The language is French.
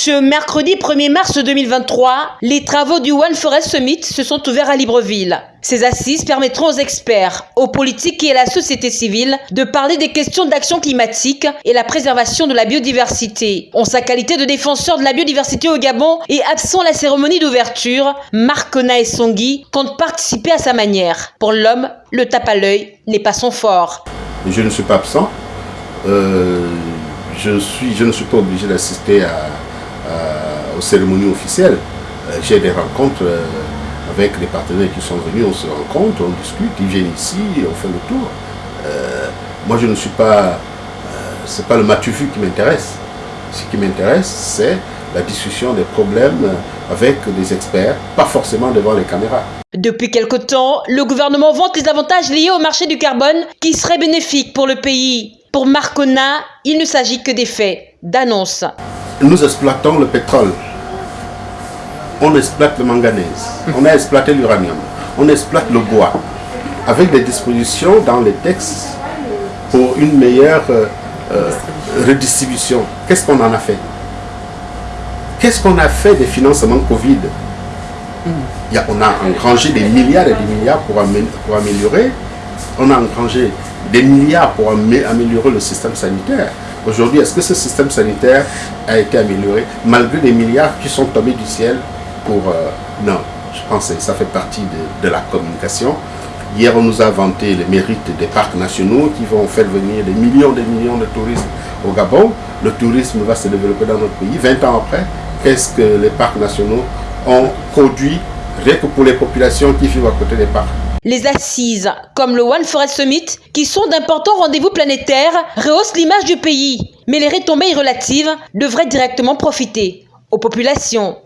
Ce mercredi 1er mars 2023, les travaux du One Forest Summit se sont ouverts à Libreville. Ces assises permettront aux experts, aux politiques et à la société civile de parler des questions d'action climatique et la préservation de la biodiversité. En sa qualité de défenseur de la biodiversité au Gabon et absent la cérémonie d'ouverture, Marc Kona et Songui comptent participer à sa manière. Pour l'homme, le tape à l'œil n'est pas son fort. Je ne suis pas absent. Euh, je ne suis pas obligé d'assister à aux cérémonies officielles. Euh, j'ai des rencontres euh, avec les partenaires qui sont venus, on se rencontre, on discute, ils viennent ici, on fait le tour. Euh, moi je ne suis pas, c'est pas le matu-vu qui m'intéresse. Ce qui m'intéresse, c'est la discussion des problèmes avec des experts, pas forcément devant les caméras. Depuis quelque temps, le gouvernement vante les avantages liés au marché du carbone qui seraient bénéfiques pour le pays. Pour Marcona, il ne s'agit que des faits, d'annonces. Nous exploitons le pétrole, on exploite le manganèse, on a exploité l'uranium, on exploite le bois, avec des dispositions dans les textes pour une meilleure euh, euh, redistribution. Qu'est-ce qu'on en a fait? Qu'est-ce qu'on a fait des financements Covid? On a engrangé des milliards et des milliards pour améliorer, on a engrangé des milliards pour améliorer le système sanitaire. Aujourd'hui, est-ce que ce système sanitaire a été amélioré malgré des milliards qui sont tombés du ciel pour... Euh, non, je pense que ça fait partie de, la communication. Hier, on nous a vanté les mérites des parcs nationaux qui vont faire venir des millions et des millions de touristes au Gabon. Le tourisme va se développer dans notre pays. 20 ans après, qu'est-ce que les parcs nationaux ont produit rien que pour les populations qui vivent à côté des parcs? Les assises, comme le One Forest Summit, qui sont d'importants rendez-vous planétaires, rehaussent l'image du pays. Mais les retombées relatives devraient directement profiter aux populations.